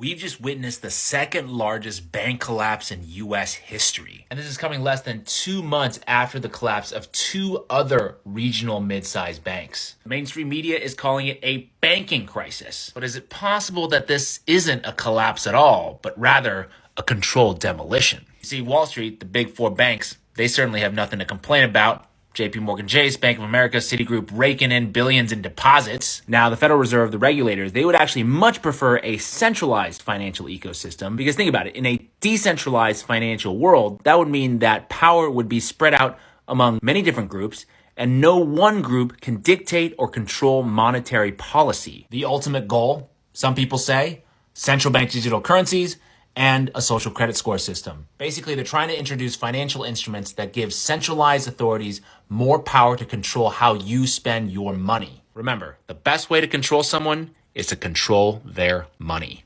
We've just witnessed the second largest bank collapse in US history. And this is coming less than two months after the collapse of two other regional mid-sized banks. Mainstream media is calling it a banking crisis. But is it possible that this isn't a collapse at all, but rather a controlled demolition? You see, Wall Street, the big four banks, they certainly have nothing to complain about. JP Morgan Chase, Bank of America, Citigroup raking in billions in deposits. Now, the Federal Reserve, the regulators, they would actually much prefer a centralized financial ecosystem because think about it, in a decentralized financial world, that would mean that power would be spread out among many different groups and no one group can dictate or control monetary policy. The ultimate goal, some people say, central bank digital currencies and a social credit score system. Basically, they're trying to introduce financial instruments that give centralized authorities more power to control how you spend your money. Remember, the best way to control someone is to control their money.